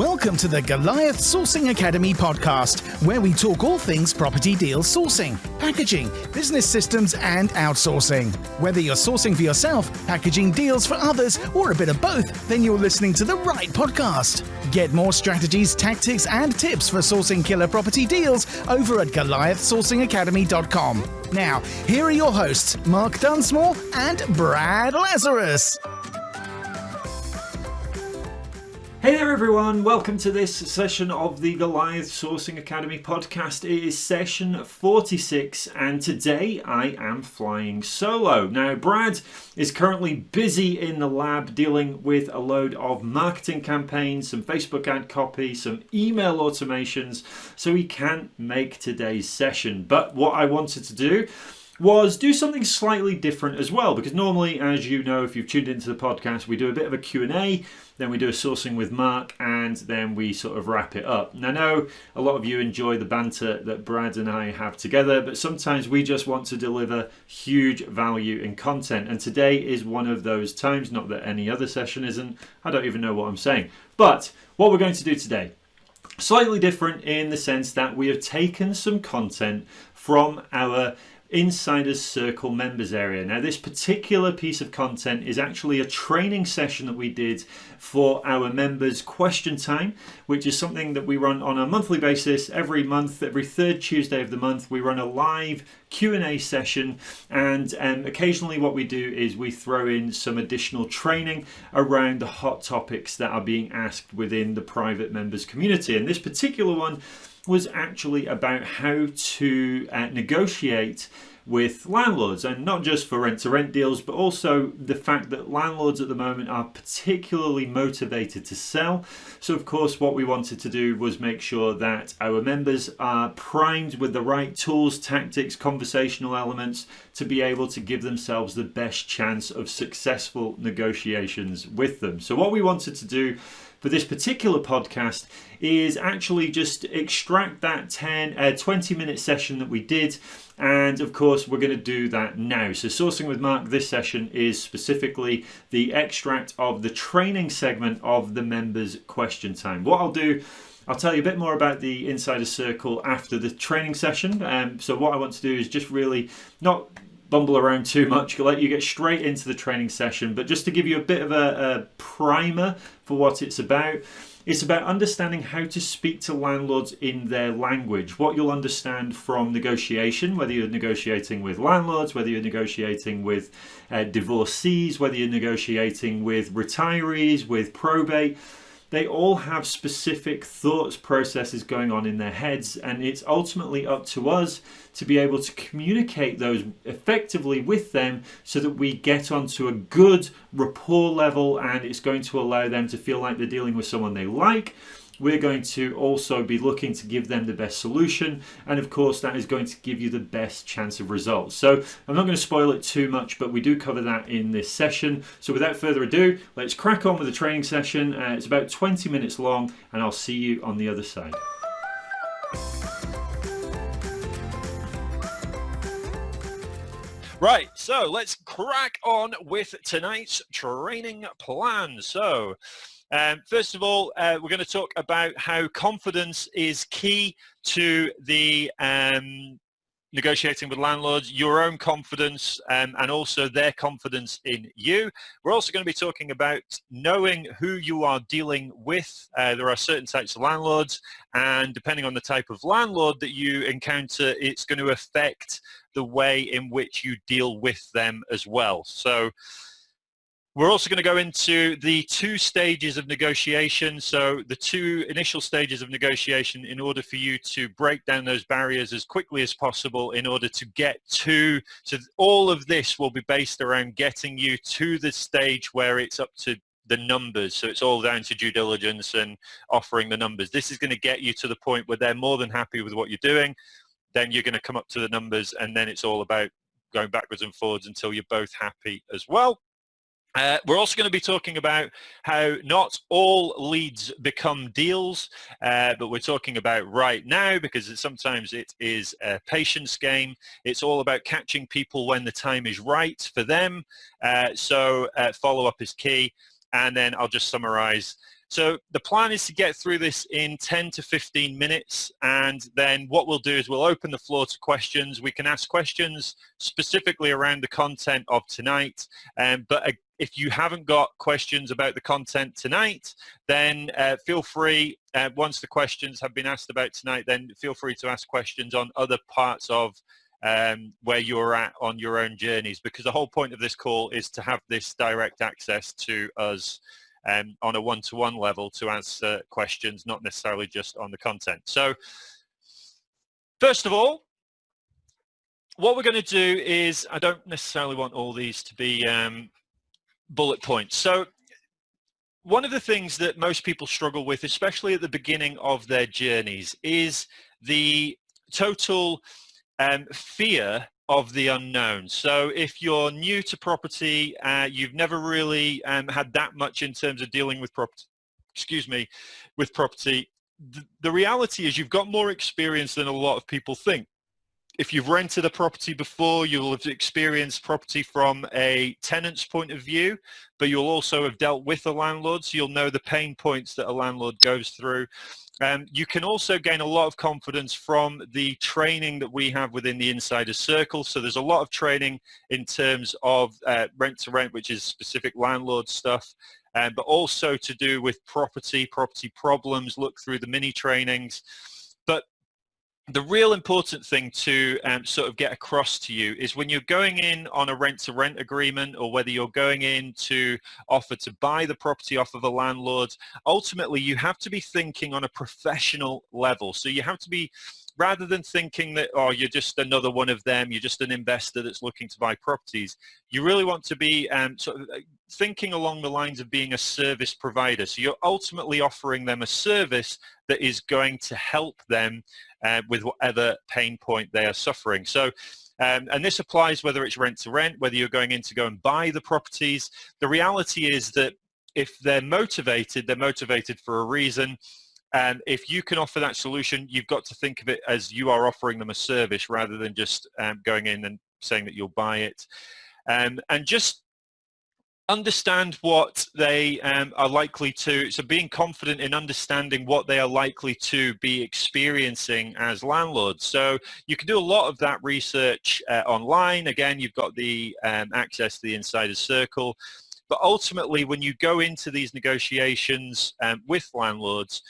Welcome to the Goliath Sourcing Academy podcast, where we talk all things property deal sourcing, packaging, business systems, and outsourcing. Whether you're sourcing for yourself, packaging deals for others, or a bit of both, then you're listening to the right podcast. Get more strategies, tactics, and tips for sourcing killer property deals over at GoliathSourcingAcademy.com. Now, here are your hosts, Mark Dunsmore and Brad Lazarus. Hey there, everyone. Welcome to this session of the Goliath Sourcing Academy podcast. It is session 46, and today I am flying solo. Now, Brad is currently busy in the lab dealing with a load of marketing campaigns, some Facebook ad copy, some email automations, so he can't make today's session. But what I wanted to do was do something slightly different as well because normally as you know if you've tuned into the podcast we do a bit of a Q&A then we do a sourcing with Mark and then we sort of wrap it up. And I know a lot of you enjoy the banter that Brad and I have together but sometimes we just want to deliver huge value in content and today is one of those times not that any other session isn't I don't even know what I'm saying but what we're going to do today slightly different in the sense that we have taken some content from our Insiders Circle members area. Now this particular piece of content is actually a training session that we did for our members question time which is something that we run on a monthly basis. Every month every third Tuesday of the month we run a live Q&A session. And um, occasionally what we do is we throw in some additional training around the hot topics that are being asked within the private members community. And this particular one was actually about how to uh, negotiate with landlords and not just for rent to rent deals but also the fact that landlords at the moment are particularly motivated to sell. So of course what we wanted to do was make sure that our members are primed with the right tools tactics conversational elements to be able to give themselves the best chance of successful negotiations with them. So what we wanted to do for this particular podcast is actually just extract that 10 uh, 20 minute session that we did. And of course we're going to do that now. So sourcing with mark this session is specifically the extract of the training segment of the members question time. What i'll do I'll tell you a bit more about the Insider Circle after the training session. Um, so what I want to do is just really not bumble around too much, let you get straight into the training session. But just to give you a bit of a, a primer for what it's about, it's about understanding how to speak to landlords in their language. What you'll understand from negotiation, whether you're negotiating with landlords, whether you're negotiating with uh, divorcees, whether you're negotiating with retirees, with probate, they all have specific thoughts processes going on in their heads and it's ultimately up to us to be able to communicate those effectively with them so that we get onto a good rapport level and it's going to allow them to feel like they're dealing with someone they like we're going to also be looking to give them the best solution and of course that is going to give you the best chance of results. So I'm not going to spoil it too much but we do cover that in this session. So without further ado let's crack on with the training session. Uh, it's about 20 minutes long and I'll see you on the other side. Right, so let's crack on with tonight's training plan. So, um, first of all, uh, we're going to talk about how confidence is key to the um, negotiating with landlords, your own confidence um, and also their confidence in you. We're also going to be talking about knowing who you are dealing with. Uh, there are certain types of landlords and depending on the type of landlord that you encounter, it's going to affect the way in which you deal with them as well. So we're also going to go into the two stages of negotiation. So the two initial stages of negotiation in order for you to break down those barriers as quickly as possible in order to get to, so all of this will be based around getting you to the stage where it's up to the numbers. So it's all down to due diligence and offering the numbers. This is going to get you to the point where they're more than happy with what you're doing. Then you're going to come up to the numbers and then it's all about going backwards and forwards until you're both happy as well. Uh, we're also going to be talking about how not all leads become deals, uh, but we're talking about right now because sometimes it is a patience game. It's all about catching people when the time is right for them. Uh, so uh, follow-up is key. And then I'll just summarize So the plan is to get through this in 10 to 15 minutes and then what we'll do is we'll open the floor to questions. We can ask questions specifically around the content of tonight, um, but if you haven't got questions about the content tonight, then uh, feel free, uh, once the questions have been asked about tonight, then feel free to ask questions on other parts of um, where you're at on your own journeys because the whole point of this call is to have this direct access to us um, on a one-to-one -one level to answer questions, not necessarily just on the content. So first of all, what we're going to do is, I don't necessarily want all these to be um, bullet points. So one of the things that most people struggle with, especially at the beginning of their journeys, is the total um, fear of the unknown. So if you're new to property, uh, you've never really um, had that much in terms of dealing with property, excuse me, with property, the, the reality is you've got more experience than a lot of people think if you've rented a property before, you'll have experienced property from a tenant's point of view, but you'll also have dealt with a landlord, so you'll know the pain points that a landlord goes through. Um, you can also gain a lot of confidence from the training that we have within the Insider Circle. So there's a lot of training in terms of uh, rent to rent, which is specific landlord stuff, um, but also to do with property, property problems, look through the mini trainings. The real important thing to um, sort of get across to you is when you're going in on a rent-to-rent -rent agreement or whether you're going in to offer to buy the property off of a landlord, ultimately you have to be thinking on a professional level. So you have to be rather than thinking that, oh, you're just another one of them, you're just an investor that's looking to buy properties, you really want to be um, sort of uh, thinking along the lines of being a service provider. So you're ultimately offering them a service that is going to help them uh, with whatever pain point they are suffering. So um, and this applies whether it's rent to rent, whether you're going in to go and buy the properties. The reality is that if they're motivated, they're motivated for a reason. And if you can offer that solution, you've got to think of it as you are offering them a service rather than just um, going in and saying that you'll buy it. Um, and just understand what they um, are likely to, so being confident in understanding what they are likely to be experiencing as landlords. So you can do a lot of that research uh, online. Again, you've got the um, access to the insider circle. But ultimately, when you go into these negotiations um, with landlords,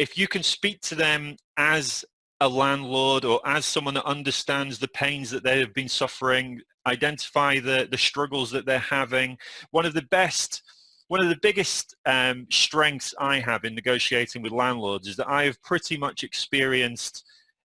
if you can speak to them as a landlord or as someone that understands the pains that they have been suffering, identify the, the struggles that they're having, one of the best, one of the biggest um, strengths I have in negotiating with landlords is that I have pretty much experienced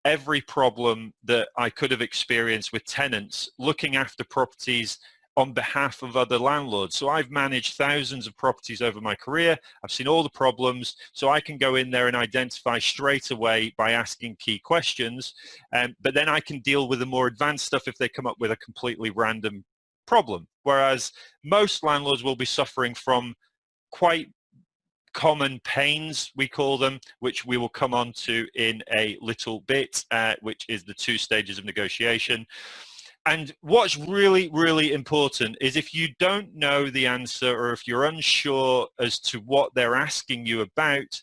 every problem that I could have experienced with tenants looking after properties on behalf of other landlords. So I've managed thousands of properties over my career. I've seen all the problems. So I can go in there and identify straight away by asking key questions. Um, but then I can deal with the more advanced stuff if they come up with a completely random problem. Whereas most landlords will be suffering from quite common pains, we call them, which we will come on to in a little bit, uh, which is the two stages of negotiation. And what's really, really important is if you don't know the answer or if you're unsure as to what they're asking you about,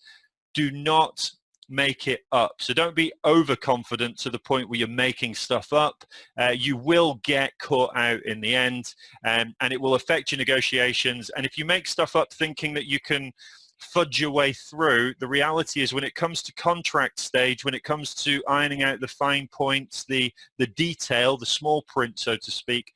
do not make it up. So don't be overconfident to the point where you're making stuff up. Uh, you will get caught out in the end um, and it will affect your negotiations. And if you make stuff up thinking that you can fudge your way through. The reality is when it comes to contract stage, when it comes to ironing out the fine points, the, the detail, the small print, so to speak,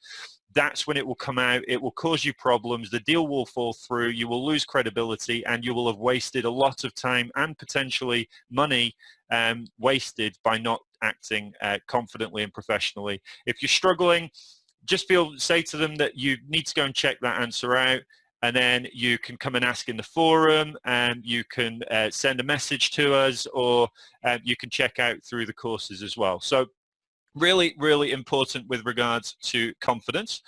that's when it will come out. It will cause you problems. The deal will fall through. You will lose credibility and you will have wasted a lot of time and potentially money um, wasted by not acting uh, confidently and professionally. If you're struggling, just feel say to them that you need to go and check that answer out and then you can come and ask in the forum and you can uh, send a message to us or um, you can check out through the courses as well. So really, really important with regards to confidence.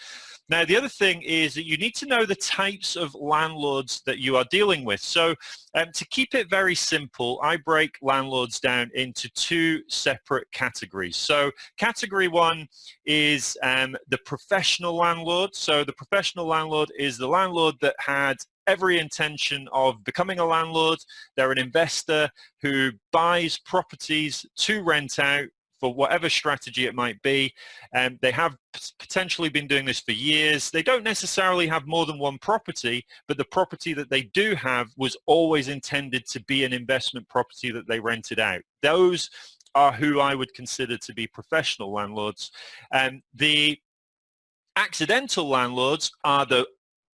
Now, the other thing is that you need to know the types of landlords that you are dealing with. So um, to keep it very simple, I break landlords down into two separate categories. So category one is um, the professional landlord. So the professional landlord is the landlord that had every intention of becoming a landlord. They're an investor who buys properties to rent out for whatever strategy it might be. Um, they have potentially been doing this for years. They don't necessarily have more than one property, but the property that they do have was always intended to be an investment property that they rented out. Those are who I would consider to be professional landlords. Um, the accidental landlords are the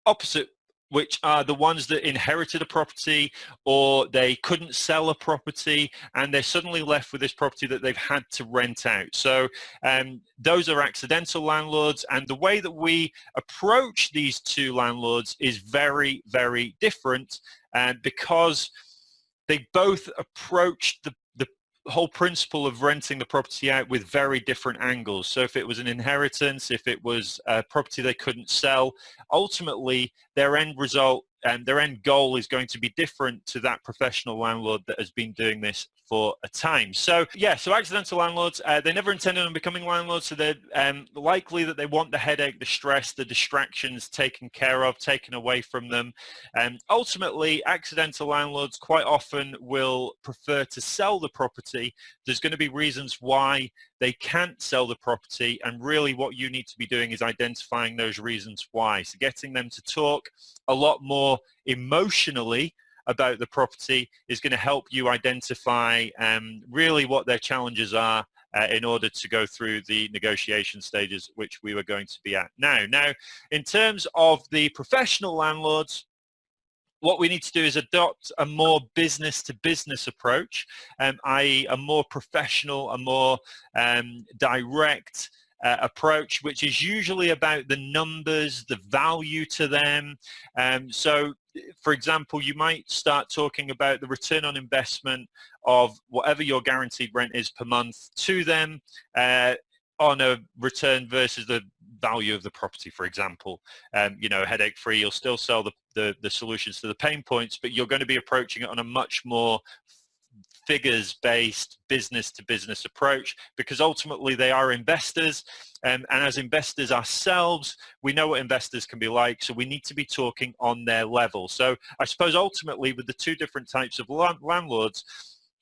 opposite which are the ones that inherited a property or they couldn't sell a property and they're suddenly left with this property that they've had to rent out. So um, those are accidental landlords and the way that we approach these two landlords is very, very different and uh, because they both approach the whole principle of renting the property out with very different angles. So if it was an inheritance, if it was a property they couldn't sell, ultimately their end result and their end goal is going to be different to that professional landlord that has been doing this for a time. So yeah, so accidental landlords, uh, they never intended on becoming landlords, so they're um, likely that they want the headache, the stress, the distractions taken care of, taken away from them. And um, ultimately, accidental landlords quite often will prefer to sell the property. There's going to be reasons why they can't sell the property and really what you need to be doing is identifying those reasons why. So getting them to talk a lot more emotionally about the property is going to help you identify um, really what their challenges are uh, in order to go through the negotiation stages which we were going to be at now. Now, in terms of the professional landlords, what we need to do is adopt a more business to business approach, um, i.e. a more professional, a more um, direct uh, approach, which is usually about the numbers, the value to them. Um, so for example, you might start talking about the return on investment of whatever your guaranteed rent is per month to them uh, on a return versus the value of the property, for example. Um, you know, headache free, you'll still sell the, the, the solutions to the pain points, but you're going to be approaching it on a much more figures-based business-to-business approach because ultimately they are investors. Um, and as investors ourselves we know what investors can be like so we need to be talking on their level. So I suppose ultimately with the two different types of landlords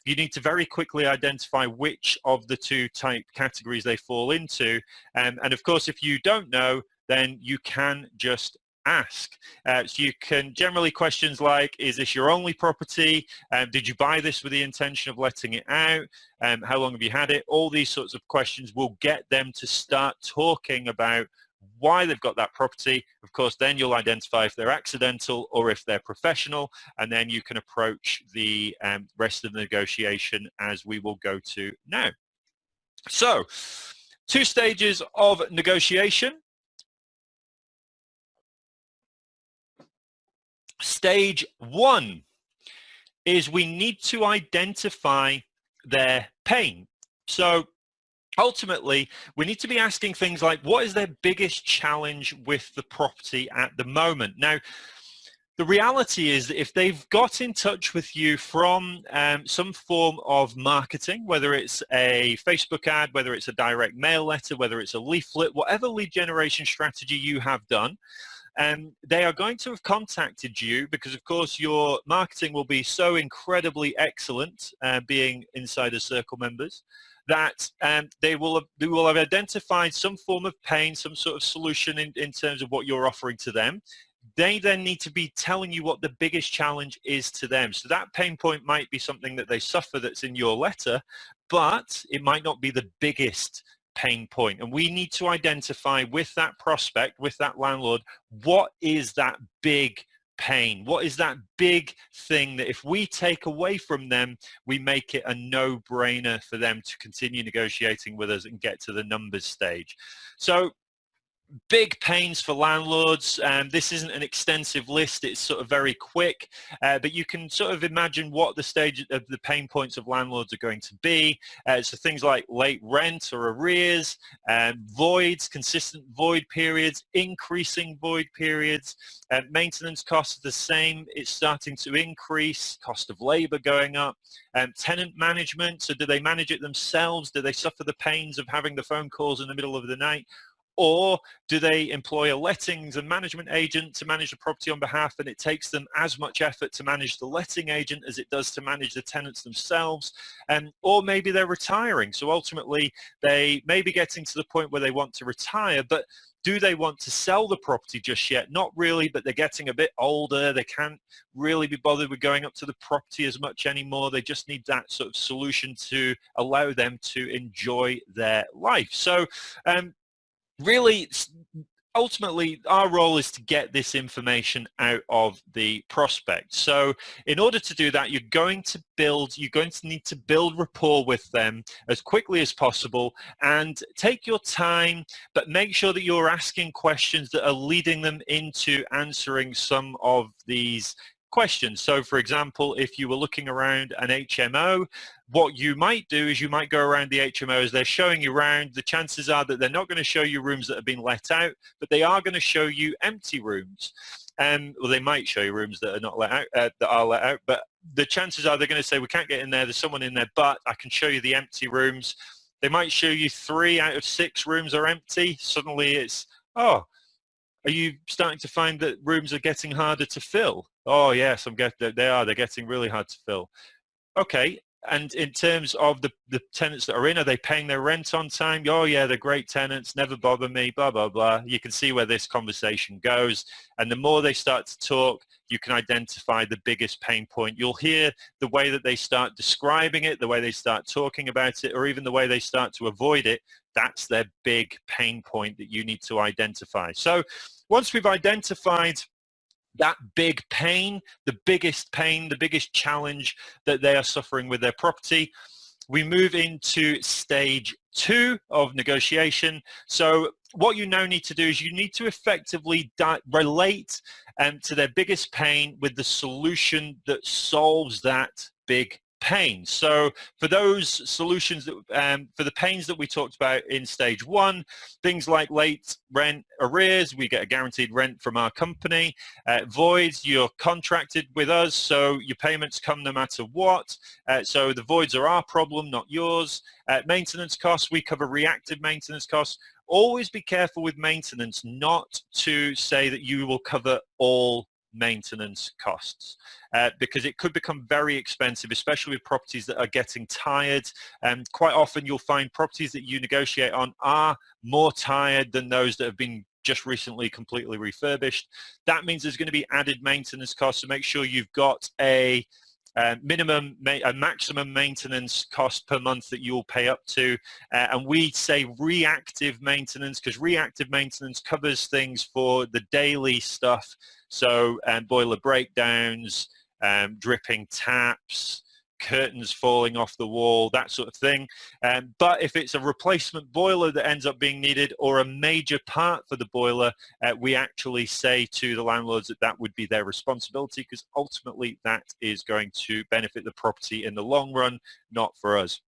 you need to very quickly identify which of the two type categories they fall into. Um, and of course if you don't know then you can just ask. Uh, so you can generally questions like, is this your only property? Um, did you buy this with the intention of letting it out? Um, how long have you had it? All these sorts of questions will get them to start talking about why they've got that property. Of course, then you'll identify if they're accidental or if they're professional, and then you can approach the um, rest of the negotiation as we will go to now. So, two stages of negotiation. Stage one is we need to identify their pain. So ultimately, we need to be asking things like, what is their biggest challenge with the property at the moment? Now, the reality is that if they've got in touch with you from um, some form of marketing, whether it's a Facebook ad, whether it's a direct mail letter, whether it's a leaflet, whatever lead generation strategy you have done, um, they are going to have contacted you because of course your marketing will be so incredibly excellent uh, being insider circle members that um, they will have, they will have identified some form of pain some sort of solution in, in terms of what you're offering to them they then need to be telling you what the biggest challenge is to them. So that pain point might be something that they suffer that's in your letter, but it might not be the biggest pain point. And we need to identify with that prospect with that landlord what is that big pain? What is that big thing that if we take away from them we make it a no-brainer for them to continue negotiating with us and get to the numbers stage? So big pains for landlords. Um, this isn't an extensive list, it's sort of very quick, uh, but you can sort of imagine what the stage of the pain points of landlords are going to be. Uh, so things like late rent or arrears, um, voids, consistent void periods, increasing void periods, uh, maintenance costs are the same, it's starting to increase, cost of labor going up, um, tenant management, so do they manage it themselves? Do they suffer the pains of having the phone calls in the middle of the night? Or do they employ a lettings and management agent to manage the property on behalf and it takes them as much effort to manage the letting agent as it does to manage the tenants themselves um, or maybe they're retiring so ultimately they may be getting to the point where they want to retire but do they want to sell the property just yet? Not really, but they're getting a bit older. They can't really be bothered with going up to the property as much anymore. They just need that sort of solution to allow them to enjoy their life. So um, really ultimately our role is to get this information out of the prospect. So in order to do that you're going to build you're going to need to build rapport with them as quickly as possible and take your time but make sure that you're asking questions that are leading them into answering some of these questions. So for example, if you were looking around an HMO, what you might do is you might go around the HMO as they're showing you around. The chances are that they're not going to show you rooms that have been let out, but they are going to show you empty rooms. Um, well, they might show you rooms that are not let out, uh, that are let out, but the chances are they're going to say, we can't get in there, there's someone in there, but I can show you the empty rooms. They might show you three out of six rooms are empty. Suddenly it's, oh, are you starting to find that rooms are getting harder to fill? Oh yes, I'm getting. They are. They're getting really hard to fill. Okay. And in terms of the, the tenants that are in, are they paying their rent on time? Oh yeah, they're great tenants, never bother me, blah, blah, blah. You can see where this conversation goes. And the more they start to talk, you can identify the biggest pain point. You'll hear the way that they start describing it, the way they start talking about it, or even the way they start to avoid it. That's their big pain point that you need to identify. So once we've identified that big pain, the biggest pain, the biggest challenge that they are suffering with their property. We move into stage two of negotiation. So what you now need to do is you need to effectively relate um, to their biggest pain with the solution that solves that big pain. So for those solutions that, um, for the pains that we talked about in stage one, things like late rent arrears, we get a guaranteed rent from our company. Uh, voids, you're contracted with us, so your payments come no matter what. Uh, so the voids are our problem, not yours. Uh, maintenance costs, we cover reactive maintenance costs. Always be careful with maintenance not to say that you will cover all maintenance costs uh, because it could become very expensive, especially with properties that are getting tired. And um, quite often you'll find properties that you negotiate on are more tired than those that have been just recently completely refurbished. That means there's going to be added maintenance costs, so make sure you've got a uh, minimum, a maximum maintenance cost per month that you'll pay up to. Uh, and we say reactive maintenance because reactive maintenance covers things for the daily stuff. So um, boiler breakdowns, um, dripping taps, curtains falling off the wall, that sort of thing. Um, but if it's a replacement boiler that ends up being needed or a major part for the boiler, uh, we actually say to the landlords that that would be their responsibility because ultimately that is going to benefit the property in the long run, not for us.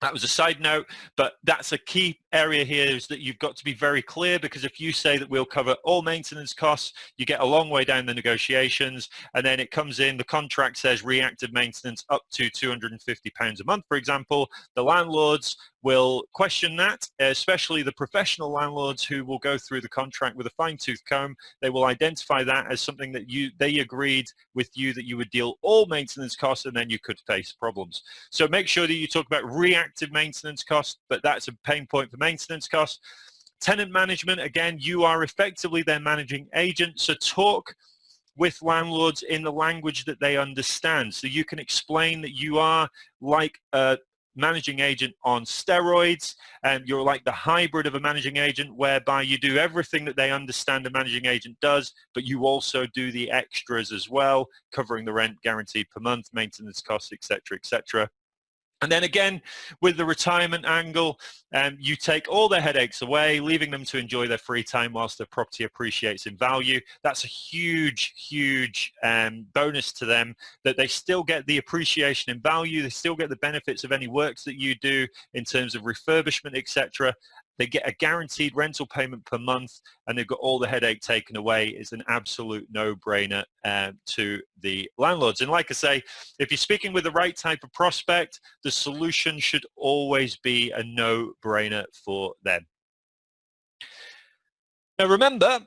That was a side note, but that's a key area here is that you've got to be very clear because if you say that we'll cover all maintenance costs, you get a long way down the negotiations and then it comes in, the contract says reactive maintenance up to £250 a month, for example. The landlords will question that, especially the professional landlords who will go through the contract with a fine-tooth comb. They will identify that as something that you they agreed with you that you would deal all maintenance costs and then you could face problems. So make sure that you talk about reactive maintenance costs, but that's a pain point for maintenance costs. Tenant management, again, you are effectively their managing agent, so talk with landlords in the language that they understand. So you can explain that you are like a managing agent on steroids and you're like the hybrid of a managing agent whereby you do everything that they understand a managing agent does but you also do the extras as well covering the rent guaranteed per month maintenance costs etc etc and then again, with the retirement angle, um, you take all their headaches away, leaving them to enjoy their free time whilst their property appreciates in value. That's a huge, huge um, bonus to them that they still get the appreciation in value. They still get the benefits of any works that you do in terms of refurbishment, etc. They get a guaranteed rental payment per month and they've got all the headache taken away. It's an absolute no-brainer uh, to the landlords. And like I say, if you're speaking with the right type of prospect, the solution should always be a no-brainer for them. Now remember,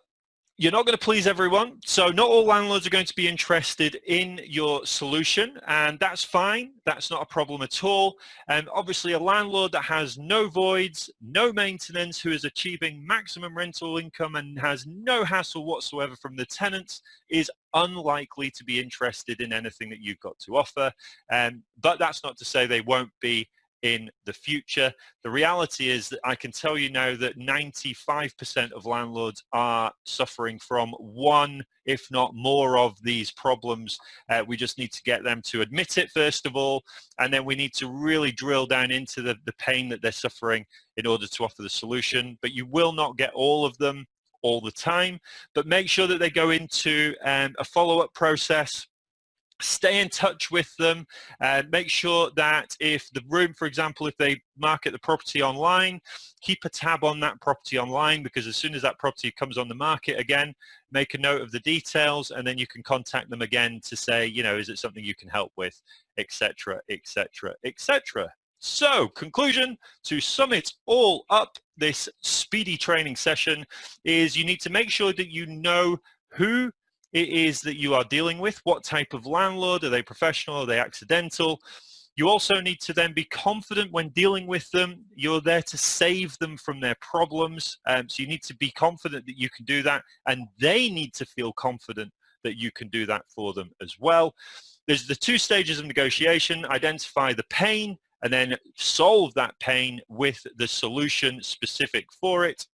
you're not going to please everyone. So not all landlords are going to be interested in your solution and that's fine. That's not a problem at all. And obviously a landlord that has no voids, no maintenance, who is achieving maximum rental income and has no hassle whatsoever from the tenants is unlikely to be interested in anything that you've got to offer. Um, but that's not to say they won't be in the future. The reality is that I can tell you now that 95% of landlords are suffering from one, if not more of these problems. Uh, we just need to get them to admit it first of all, and then we need to really drill down into the, the pain that they're suffering in order to offer the solution. But you will not get all of them all the time, but make sure that they go into um, a follow-up process stay in touch with them and make sure that if the room for example if they market the property online keep a tab on that property online because as soon as that property comes on the market again make a note of the details and then you can contact them again to say you know is it something you can help with? Etc etc etc so conclusion to sum it all up this speedy training session is you need to make sure that you know who it is that you are dealing with. What type of landlord? Are they professional? Are they accidental? You also need to then be confident when dealing with them. You're there to save them from their problems. Um, so you need to be confident that you can do that and they need to feel confident that you can do that for them as well. There's the two stages of negotiation, identify the pain and then solve that pain with the solution specific for it.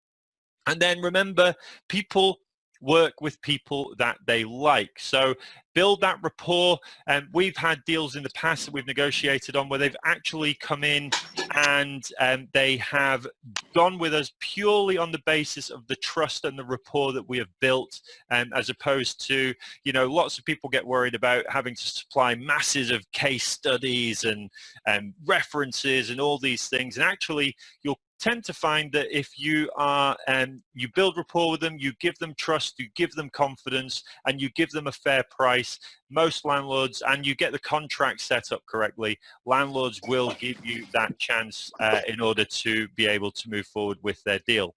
And then remember, people work with people that they like. So build that rapport. And um, we've had deals in the past that we've negotiated on where they've actually come in and um, they have gone with us purely on the basis of the trust and the rapport that we have built um, as opposed to, you know, lots of people get worried about having to supply masses of case studies and um, references and all these things. And actually, you'll tend to find that if you are um, you build rapport with them you give them trust you give them confidence and you give them a fair price most landlords and you get the contract set up correctly landlords will give you that chance uh, in order to be able to move forward with their deal.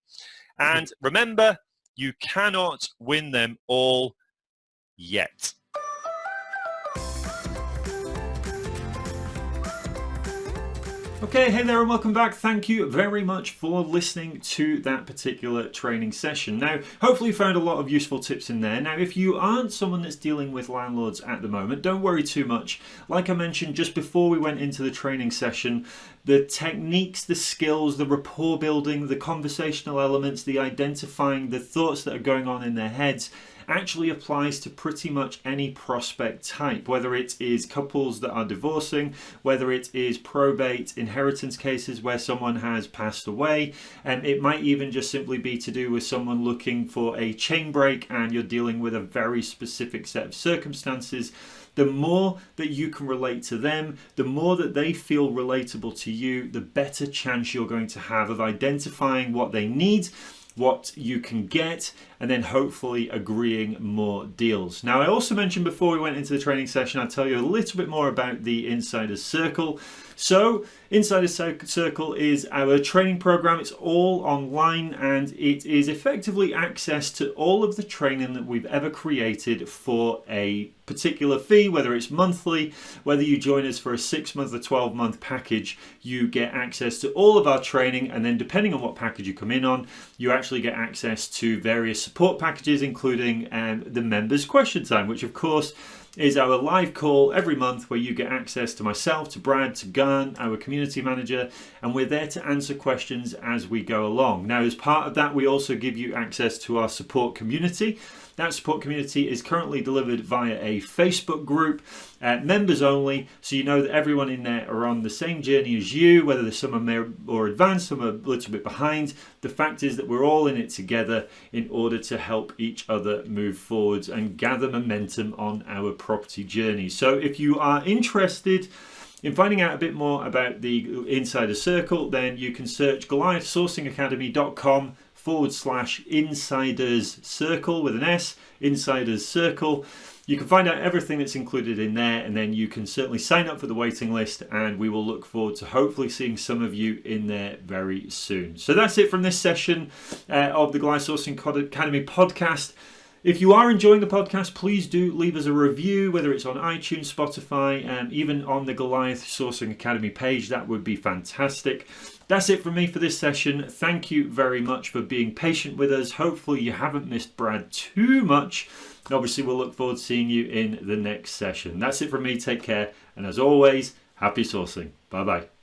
And remember you cannot win them all yet Okay, hey there and welcome back. Thank you very much for listening to that particular training session. Now, hopefully you found a lot of useful tips in there. Now, if you aren't someone that's dealing with landlords at the moment, don't worry too much. Like I mentioned just before we went into the training session, the techniques, the skills, the rapport building, the conversational elements, the identifying the thoughts that are going on in their heads, actually applies to pretty much any prospect type, whether it is couples that are divorcing, whether it is probate inheritance cases where someone has passed away, and it might even just simply be to do with someone looking for a chain break and you're dealing with a very specific set of circumstances. The more that you can relate to them, the more that they feel relatable to you, the better chance you're going to have of identifying what they need what you can get and then hopefully agreeing more deals. Now I also mentioned before we went into the training session I'll tell you a little bit more about the Insiders Circle. So Insider Circle is our training program. It's all online and it is effectively access to all of the training that we've ever created for a particular fee, whether it's monthly, whether you join us for a six month or 12 month package, you get access to all of our training. And then depending on what package you come in on, you actually get access to various support packages, including um, the members question time, which of course is our live call every month where you get access to myself, to Brad, to Garn, our community manager, and we're there to answer questions as we go along. Now, as part of that, we also give you access to our support community. That support community is currently delivered via a Facebook group, uh, members only, so you know that everyone in there are on the same journey as you, whether some are more advanced, some are a little bit behind. The fact is that we're all in it together in order to help each other move forwards and gather momentum on our property journey. So if you are interested, in finding out a bit more about the Insider Circle, then you can search goliathsourcingacademy.com forward slash insiders circle with an S, insiders circle. You can find out everything that's included in there, and then you can certainly sign up for the waiting list. And we will look forward to hopefully seeing some of you in there very soon. So that's it from this session uh, of the Goliath Sourcing Academy podcast. If you are enjoying the podcast, please do leave us a review, whether it's on iTunes, Spotify, and um, even on the Goliath Sourcing Academy page. That would be fantastic. That's it from me for this session. Thank you very much for being patient with us. Hopefully, you haven't missed Brad too much. Obviously, we'll look forward to seeing you in the next session. That's it from me. Take care. And as always, happy sourcing. Bye bye.